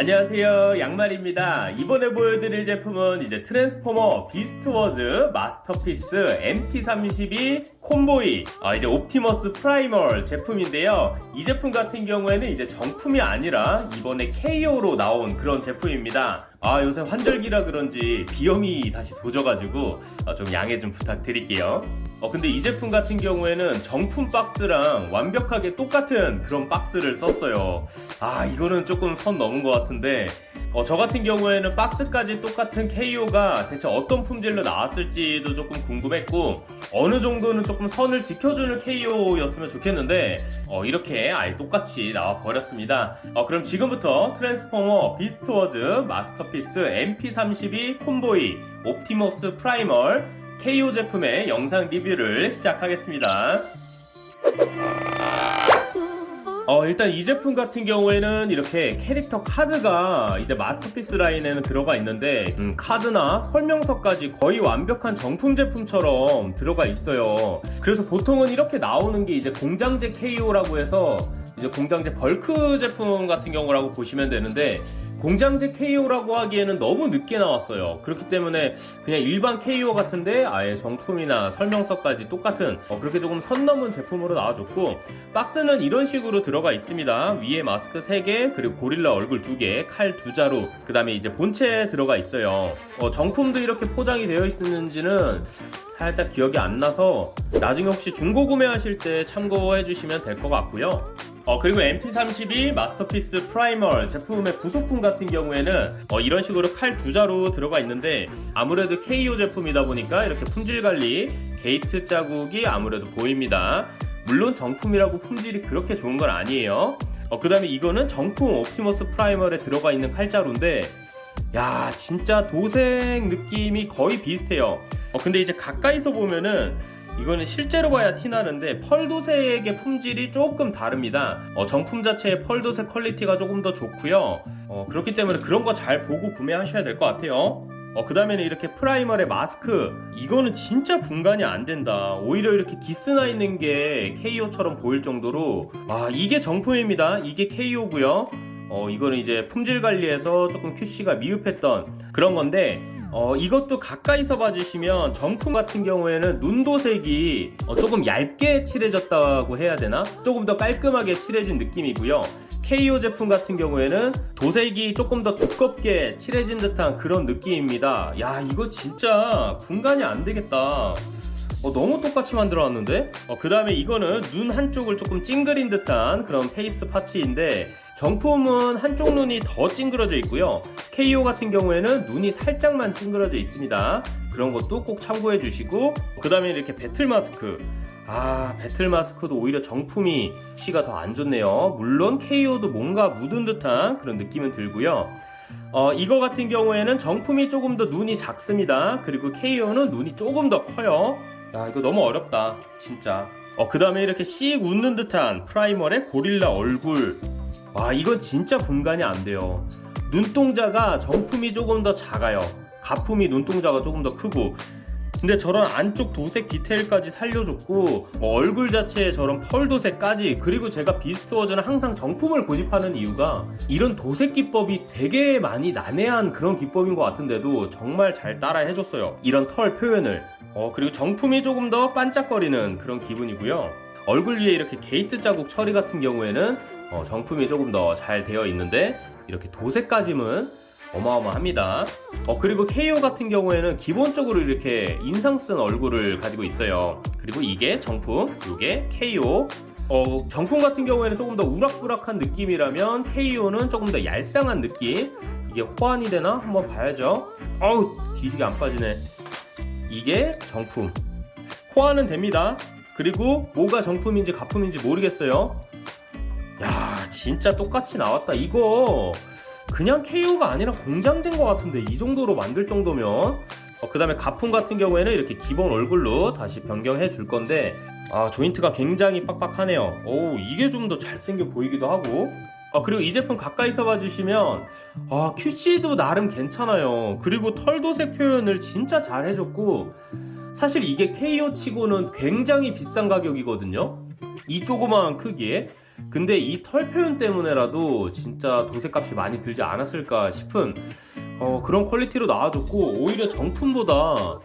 안녕하세요. 양말입니다. 이번에 보여드릴 제품은 이제 트랜스포머 비스트워즈 마스터피스 MP32 콤보이 아, 이제 옵티머스 프라이멀 제품인데요. 이 제품 같은 경우에는 이제 정품이 아니라 이번에 KO로 나온 그런 제품입니다. 아 요새 환절기라 그런지 비염이 다시 도져가지고 아, 좀 양해 좀 부탁드릴게요 어 근데 이 제품 같은 경우에는 정품 박스랑 완벽하게 똑같은 그런 박스를 썼어요. 아 이거는 조금 선 넘은 것 같은데 어, 저 같은 경우에는 박스까지 똑같은 KO가 대체 어떤 품질로 나왔을지도 조금 궁금했고 어느 정도는 조금 선을 지켜주는 KO였으면 좋겠는데 어, 이렇게 아예 똑같이 나와 버렸습니다. 어, 그럼 지금부터 트랜스포머 비스트워즈 마스터피스 MP32 콤보이 옵티머스 프라이멀 KO 제품의 영상 리뷰를 시작하겠습니다. 어, 일단 이 제품 같은 경우에는 이렇게 캐릭터 카드가 이제 마스터피스 라인에는 들어가 있는데 음, 카드나 설명서까지 거의 완벽한 정품 제품처럼 들어가 있어요. 그래서 보통은 이렇게 나오는 게 이제 공장제 KO라고 해서 이제 공장제 벌크 제품 같은 경우라고 보시면 되는데 공장제 KO라고 하기에는 너무 늦게 나왔어요. 그렇기 때문에 그냥 일반 KO 같은데 아예 정품이나 설명서까지 똑같은 어, 그렇게 조금 선 넘은 제품으로 나와줬고 박스는 이런 식으로 들어가 있습니다. 위에 마스크 3개 그리고 고릴라 얼굴 2개 칼 2자루 그 다음에 이제 본체 들어가 있어요. 어, 정품도 이렇게 포장이 되어 있었는지는 살짝 기억이 안 나서 나중에 혹시 중고 구매하실 때 참고해 주시면 될 것 같고요 어, 그리고 MP32 마스터피스 프라이멀 제품의 부속품 같은 경우에는 어, 이런 식으로 칼 두 자루 들어가 있는데 아무래도 KO 제품이다 보니까 이렇게 품질 관리 게이트 자국이 아무래도 보입니다. 물론 정품이라고 품질이 그렇게 좋은 건 아니에요. 어, 그 다음에 이거는 정품 옵티머스 프라이멀에 들어가 있는 칼자루인데 야 진짜 도색 느낌이 거의 비슷해요. 어, 근데 이제 가까이서 보면은 이거는 실제로 봐야 티나는데 pearl도색의 품질이 조금 다릅니다. 어, 정품 자체의 pearl도색 quality가 조금 더 좋고요. 어, 그렇기 때문에 그런 거 잘 보고 구매하셔야 될 것 같아요. 어, 그 다음에는 이렇게 프라이머의 마스크. 이거는 진짜 분간이 안 된다. 오히려 이렇게 기스나 있는 게 KO처럼 보일 정도로. 아 이게 정품입니다. 이게 KO고요. 어, 이거는 이제 품질 관리에서 조금 QC가 미흡했던 그런 건데 어, 이것도 가까이서 봐주시면 정품 같은 경우에는 눈도색이 어, 조금 얇게 칠해졌다고 해야 되나? 조금 더 깔끔하게 칠해진 느낌이고요. KO 제품 같은 경우에는 도색이 조금 더 두껍게 칠해진 듯한 그런 느낌입니다. 야 이거 진짜 분간이 안 되겠다. 어, 너무 똑같이 만들어놨는데? 어, 그 다음에 이거는 눈 한쪽을 조금 찡그린 듯한 그런 face parts인데 정품은 한쪽 눈이 더 찡그러져 있고요. KO 같은 경우에는 눈이 살짝만 찡그러져 있습니다. 그런 것도 꼭 참고해 주시고 그 다음에 이렇게 battle mask. 아 battle mask도 오히려 정품이 QC가 더 안 좋네요. 물론 KO도 뭔가 묻은 듯한 그런 느낌은 들고요. 어, 이거 같은 경우에는 정품이 조금 더 눈이 작습니다. 그리고 KO는 눈이 조금 더 커요 야 이거 너무 어렵다 진짜. 어, 그 다음에 이렇게 씩 웃는 듯한 프라이멀의 고릴라 얼굴. 와 이건 진짜 분간이 안 돼요. 눈동자가 정품이 조금 더 작아요. 가품이 눈동자가 조금 더 크고. 근데 저런 안쪽 도색 디테일까지 살려줬고 뭐 얼굴 자체에 저런 pearl 도색까지 그리고 제가 비스트 워즈는 항상 정품을 고집하는 이유가 이런 도색 기법이 되게 많이 난해한 그런 기법인 것 같은데도 정말 잘 따라 해줬어요. 이런 털 표현을 어 그리고 정품이 조금 더 반짝거리는 그런 기분이고요. 얼굴 위에 이렇게 게이트 자국 처리 같은 경우에는 어, 정품이 조금 더 잘 되어 있는데 이렇게 도색까짐은 어마어마합니다. 어, 그리고 KO 같은 경우에는 기본적으로 이렇게 인상 쓴 얼굴을 가지고 있어요. 그리고 이게 정품 이게 KO 어, 정품 같은 경우에는 조금 더 우락부락한 느낌이라면 KO는 조금 더 얄쌍한 느낌. 이게 호환이 되나? 한번 봐야죠. 어우 뒤지게 안 빠지네 이게 정품. 호환은 됩니다. 그리고 뭐가 정품인지 가품인지 모르겠어요. 야 진짜 똑같이 나왔다. 이거 그냥 KO가 아니라 공장된 것 같은데 이 정도로 만들 정도면. 어, 그 다음에 가품 같은 경우에는 이렇게 기본 얼굴로 다시 변경해 줄 건데 아 조인트가 굉장히 빡빡하네요. 오 이게 좀 더 잘생겨 보이기도 하고 아 그리고 이 제품 가까이서 봐주시면 아 QC도 나름 괜찮아요. 그리고 털도색 표현을 진짜 잘 해줬고 사실 이게 KO 치고는 굉장히 비싼 가격이거든요. 이 조그마한 크기에. 근데 이 털 표현 때문에라도 진짜 도색값이 많이 들지 않았을까 싶은 어, 그런 퀄리티로 나와줬고 오히려 정품보다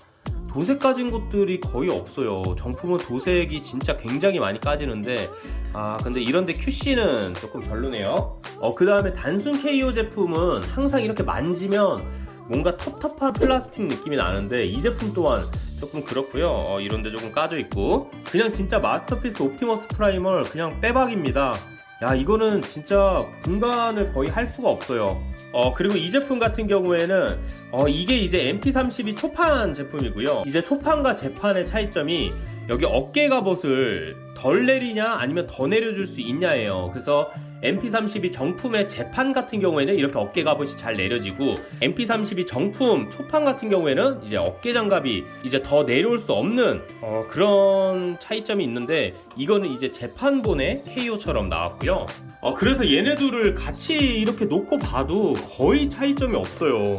도색 까진 것들이 거의 없어요. 정품은 도색이 진짜 굉장히 많이 까지는데 아 근데 이런데 QC는 조금 별로네요. 어 그 다음에 단순 KO 제품은 항상 이렇게 만지면 뭔가 텁텁한 플라스틱 느낌이 나는데 이 제품 또한 조금 그렇고요. 어, 이런데 조금 까져 있고 그냥 진짜 마스터피스 옵티머스 프라이멀 그냥 빼박입니다. 야 이거는 진짜 분간을 거의 할 수가 없어요. 어 그리고 이 제품 같은 경우에는 어 이게 이제 MP32 초판 제품이고요. 이제 초판과 재판의 차이점이 여기 어깨 갑옷을 덜 내리냐 아니면 더 내려줄 수 있냐예요. 그래서 MP32 정품의 재판 같은 경우에는 이렇게 어깨 갑옷이 잘 내려지고 MP32 정품 초판 같은 경우에는 이제 어깨 장갑이 이제 더 내려올 수 없는 어, 그런 차이점이 있는데 이거는 이제 재판본의 KO처럼 나왔고요. 어, 그래서 얘네들을 같이 이렇게 놓고 봐도 거의 차이점이 없어요.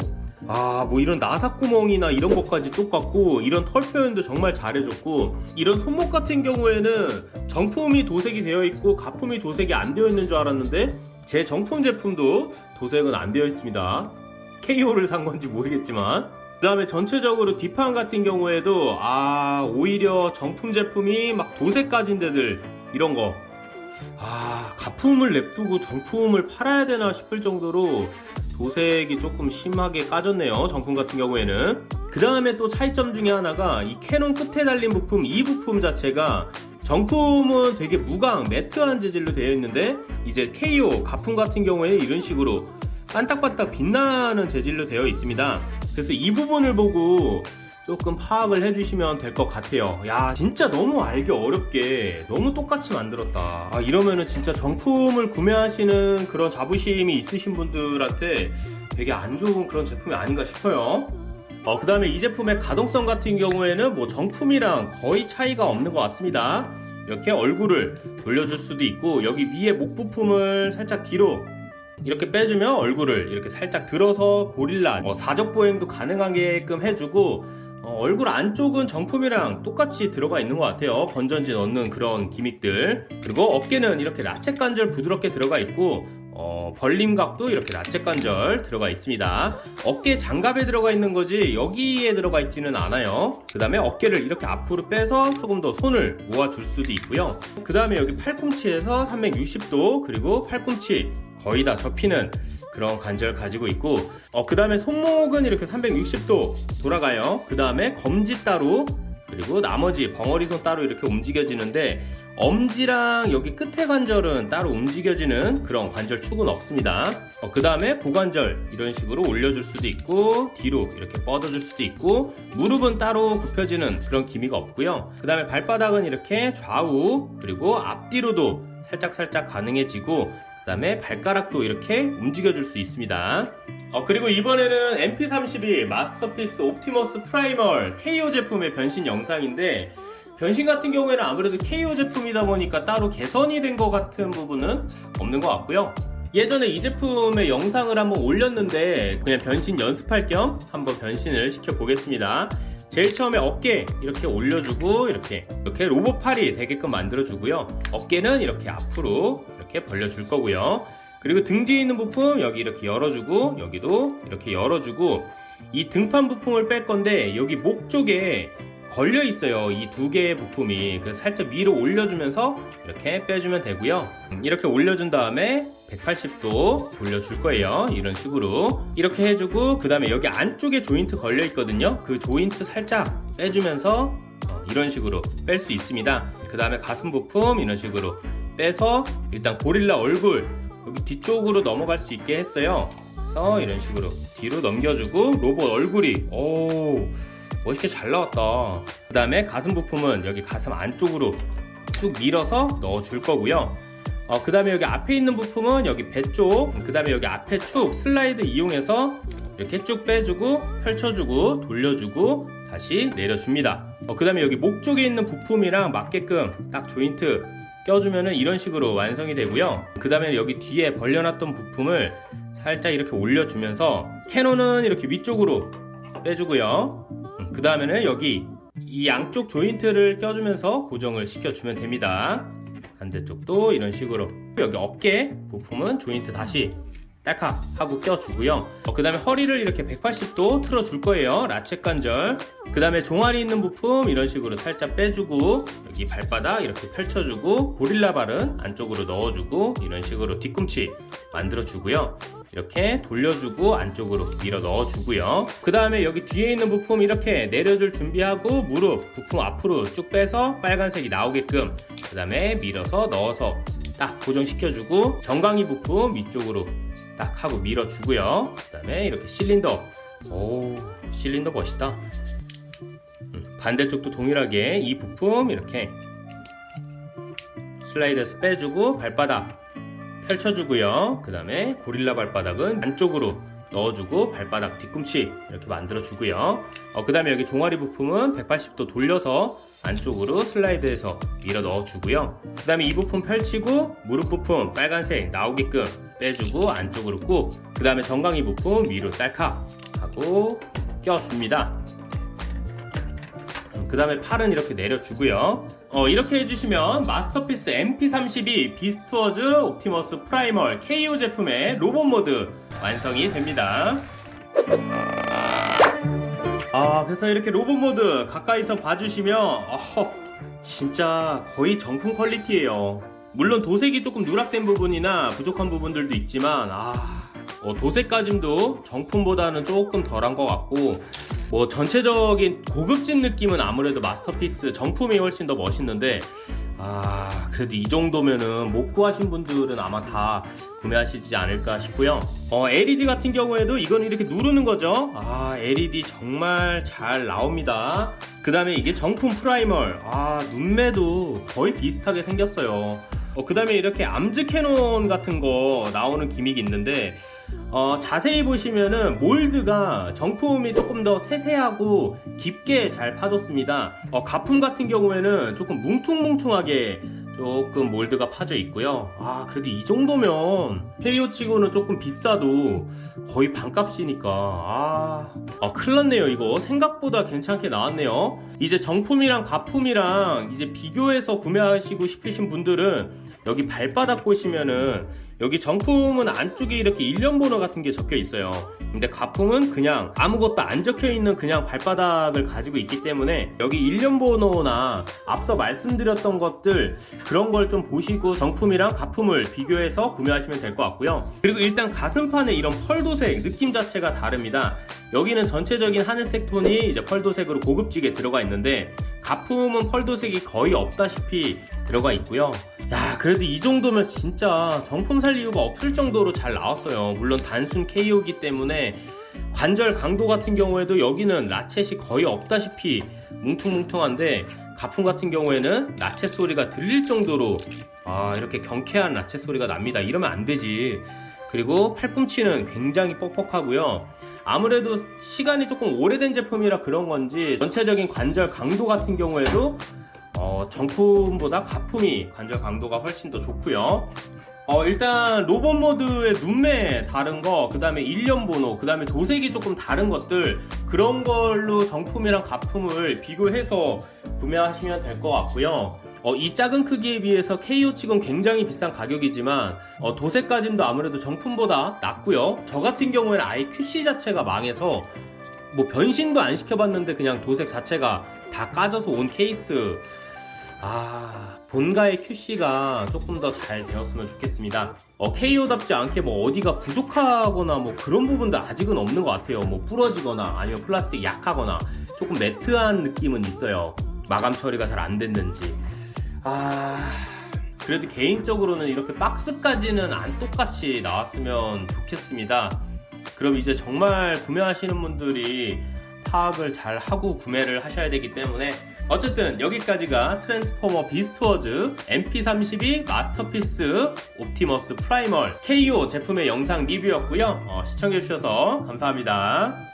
아, 뭐 이런 나사 구멍이나 이런 것까지 똑같고 이런 털 표현도 정말 잘해줬고 이런 손목 같은 경우에는 정품이 도색이 되어 있고 가품이 도색이 안 되어 있는 줄 알았는데 제 정품 제품도 도색은 안 되어 있습니다. KO를 산 건지 모르겠지만 그 다음에 전체적으로 뒷판 같은 경우에도 아 오히려 정품 제품이 막 도색 까진 데들 이런 거 아, 가품을 냅두고 정품을 팔아야 되나 싶을 정도로 도색이 조금 심하게 까졌네요. 정품 같은 경우에는. 그 다음에 또 차이점 중에 하나가 이 캐논 끝에 달린 부품, 이 부품 자체가 정품은 되게 무광, 매트한 재질로 되어 있는데 이제 KO, 가품 같은 경우에 이런 식으로 반딱반딱 빛나는 재질로 되어 있습니다. 그래서 이 부분을 보고 조금 파악을 해주시면 될 것 같아요. 야, 진짜 너무 알기 어렵게 너무 똑같이 만들었다. 아, 이러면은 진짜 정품을 구매하시는 그런 자부심이 있으신 분들한테 되게 안 좋은 그런 제품이 아닌가 싶어요. 어, 그 다음에 이 제품의 가동성 같은 경우에는 뭐 정품이랑 거의 차이가 없는 것 같습니다. 이렇게 얼굴을 돌려줄 수도 있고, 여기 위에 목 부품을 살짝 뒤로 이렇게 빼주면 얼굴을 이렇게 살짝 들어서 고릴라 뭐 사적 보행도 가능하게끔 해주고 어, 얼굴 안쪽은 정품이랑 똑같이 들어가 있는 것 같아요. 건전지 넣는 그런 기믹들. 그리고 어깨는 이렇게 라쳇 관절 부드럽게 들어가 있고 어, 벌림각도 이렇게 라쳇 관절 들어가 있습니다. 어깨 장갑에 들어가 있는 거지 여기에 들어가 있지는 않아요. 그 다음에 어깨를 이렇게 앞으로 빼서 조금 더 손을 모아줄 수도 있고요. 그 다음에 여기 팔꿈치에서 360도 그리고 팔꿈치 거의 다 접히는 그런 관절 가지고 있고 어, 그 다음에 손목은 이렇게 360도 돌아가요. 그 다음에 검지 따로 그리고 나머지 벙어리 손 따로 이렇게 움직여지는데 엄지랑 여기 끝에 관절은 따로 움직여지는 그런 관절 축은 없습니다. 어, 그 다음에 고관절 이런 식으로 올려줄 수도 있고 뒤로 이렇게 뻗어줄 수도 있고 무릎은 따로 굽혀지는 그런 기미가 없고요. 그 다음에 발바닥은 이렇게 좌우 그리고 앞뒤로도 살짝살짝 가능해지고 그 다음에 발가락도 이렇게 움직여 줄 수 있습니다. 어, 그리고 이번에는 MP32 마스터피스 옵티머스 프라이멀 KO 제품의 변신 영상인데 변신 같은 경우에는 아무래도 KO 제품이다 보니까 따로 개선이 된 것 같은 부분은 없는 것 같고요. 예전에 이 제품의 영상을 한번 올렸는데 그냥 변신 연습할 겸 한번 변신을 시켜 보겠습니다. 제일 처음에 어깨 이렇게 올려주고 이렇게 이렇게 로봇 팔이 되게끔 만들어 주고요. 어깨는 이렇게 앞으로 이렇게 벌려줄 거고요. 그리고 등 뒤에 있는 부품 여기 이렇게 열어주고 여기도 이렇게 열어주고 이 등판 부품을 뺄 건데 여기 목 쪽에 걸려 있어요. 이 두 개의 부품이. 그래서 살짝 위로 올려주면서 이렇게 빼주면 되고요. 이렇게 올려준 다음에 180도 돌려줄 거예요. 이런 식으로. 이렇게 해주고, 그 다음에 여기 안쪽에 조인트 걸려 있거든요. 그 조인트 살짝 빼주면서 어, 이런 식으로 뺄 수 있습니다. 그 다음에 가슴 부품 이런 식으로 빼서 일단 고릴라 얼굴 여기 뒤쪽으로 넘어갈 수 있게 했어요. 그래서 이런 식으로 뒤로 넘겨주고 로봇 얼굴이 오 멋있게 잘 나왔다. 그 다음에 가슴 부품은 여기 가슴 안쪽으로 쭉 밀어서 넣어줄 거고요. 어, 그 다음에 여기 앞에 있는 부품은 여기 배 쪽, 그 다음에 여기 앞에 축 슬라이드 이용해서 이렇게 쭉 빼주고 펼쳐주고 돌려주고 다시 내려줍니다. 어, 그 다음에 여기 목 쪽에 있는 부품이랑 맞게끔 딱 조인트 껴주면 이런 식으로 완성이 되고요. 그 다음에 여기 뒤에 벌려놨던 부품을 살짝 이렇게 올려주면서 cannon은 이렇게 위쪽으로 빼주고요. 음, 그 다음에는 여기 이 양쪽 조인트를 껴주면서 고정을 시켜주면 됩니다. 반대쪽도 이런 식으로 여기 어깨 부품은 조인트 다시 딸칵 하고 껴주고요. 그 다음에 허리를 이렇게 180도 틀어줄 거예요. ratchet 관절. 그 다음에 종아리 있는 부품 이런 식으로 살짝 빼주고 여기 발바닥 이렇게 펼쳐주고 고릴라 발은 안쪽으로 넣어주고 이런 식으로 뒤꿈치 만들어주고요. 이렇게 돌려주고 안쪽으로 밀어 넣어주고요. 그 다음에 여기 뒤에 있는 부품 이렇게 내려줄 준비하고 무릎 부품 앞으로 쭉 빼서 빨간색이 나오게끔 그 다음에 밀어서 넣어서 딱 고정시켜주고 정강이 부품 위쪽으로 딱 하고 밀어주고요. 그 다음에 이렇게 실린더. 오 실린더 멋있다. 음, 반대쪽도 동일하게 이 부품 이렇게 슬라이드에서 빼주고 발바닥 펼쳐주고요. 그 다음에 고릴라 발바닥은 안쪽으로 넣어주고 발바닥 뒤꿈치 이렇게 만들어주고요. 어, 그 다음에 여기 종아리 부품은 180도 돌려서 안쪽으로 슬라이드해서 밀어 넣어주고요. 그 다음에 이 부품 펼치고 무릎 부품 빨간색 나오게끔 빼주고 안쪽으로 꾹그 다음에 정강이 부품 위로 딸칵 하고 껴줍니다. 그 다음에 팔은 이렇게 내려주고요. 어, 이렇게 해주시면 마스터피스 MP32 비스트워즈 옵티머스 프라이멀 KO 제품의 로봇 모드 완성이 됩니다. 아 그래서 이렇게 로봇 모드 가까이서 봐주시면 어허, 진짜 거의 정품 quality예요 물론 도색이 조금 누락된 부분이나 부족한 부분들도 있지만 아 어, 도색까짐도 정품보다는 조금 덜한 것 같고 뭐 전체적인 고급진 느낌은 아무래도 마스터피스 정품이 훨씬 더 멋있는데 아 그래도 이 정도면은 못 구하신 분들은 아마 다 구매하시지 않을까 싶고요. 어, LED 같은 경우에도 이건 이렇게 누르는 거죠? 아 LED 정말 잘 나옵니다. 그 다음에 이게 정품 프라이멀. 아 눈매도 거의 비슷하게 생겼어요 어, 그 다음에 이렇게 arms cannon 같은 거 나오는 gimmick이 있는데 어, 자세히 보시면은 몰드가 정품이 조금 더 세세하고 깊게 잘 파졌습니다. 어, 가품 같은 경우에는 조금 뭉퉁뭉퉁하게 조금 몰드가 파져 있고요. 아, 그래도 이 정도면 KO 치고는 조금 비싸도 거의 반값이니까. 아, 아 큰일 났네요. 이거 생각보다 괜찮게 나왔네요. 이제 정품이랑 가품이랑 이제 비교해서 구매하시고 싶으신 분들은 여기 발바닥 보시면은 여기 정품은 안쪽에 이렇게 일련 번호 같은 게 적혀 있어요. 근데 가품은 그냥 아무것도 안 적혀 있는 그냥 발바닥을 가지고 있기 때문에 여기 일련 번호나 앞서 말씀드렸던 것들 그런 걸 좀 보시고 정품이랑 가품을 비교해서 구매하시면 될 것 같고요. 그리고 일단 가슴판에 이런 펄 도색 느낌 자체가 다릅니다. 여기는 전체적인 하늘색 톤이 이제 펄 도색으로 고급지게 들어가 있는데 가품은 펄도색이 거의 없다시피 들어가 있고요. 야 그래도 이 정도면 진짜 정품 살 이유가 없을 정도로 잘 나왔어요. 물론 단순 KO기 때문에 관절 강도 같은 경우에도 여기는 라쳇이 거의 없다시피 뭉퉁뭉퉁한데 가품 같은 경우에는 라쳇 소리가 들릴 정도로 아 이렇게 경쾌한 라쳇 소리가 납니다. 이러면 안 되지. 그리고 팔꿈치는 굉장히 뻑뻑하고요 아무래도 시간이 조금 오래된 제품이라 그런 건지 전체적인 관절 강도 같은 경우에도 어, 정품보다 가품이 관절 강도가 훨씬 더 좋고요 어, 일단 로봇 모드의 눈매 다른 거, 그 다음에 일련 번호, 그 다음에 도색이 조금 다른 것들 그런 걸로 정품이랑 가품을 비교해서 구매하시면 될 것 같고요. 어, 이 작은 크기에 비해서 KO 치곤 굉장히 비싼 가격이지만 어, 도색까지도 아무래도 정품보다 낫고요. 저 같은 경우에는 아예 QC 자체가 망해서 뭐 변신도 안 시켜봤는데 그냥 도색 자체가 다 까져서 온 케이스. 아 본가의 QC가 조금 더 잘 되었으면 좋겠습니다. 어, KO답지 않게 뭐 어디가 부족하거나 뭐 그런 부분도 아직은 없는 것 같아요. 뭐 부러지거나 아니면 플라스틱 약하거나 조금 매트한 느낌은 있어요. 마감 처리가 잘 안 됐는지 아. 그래도 개인적으로는 이렇게 박스까지는 안 똑같이 나왔으면 좋겠습니다. 그럼 이제 정말 구매하시는 분들이 파악을 잘 하고 구매를 하셔야 되기 때문에 어쨌든 여기까지가 트랜스포머 비스트워즈 MP32 마스터피스 옵티머스 프라이멀 KO 제품의 영상 리뷰였고요. 어, 시청해주셔서 감사합니다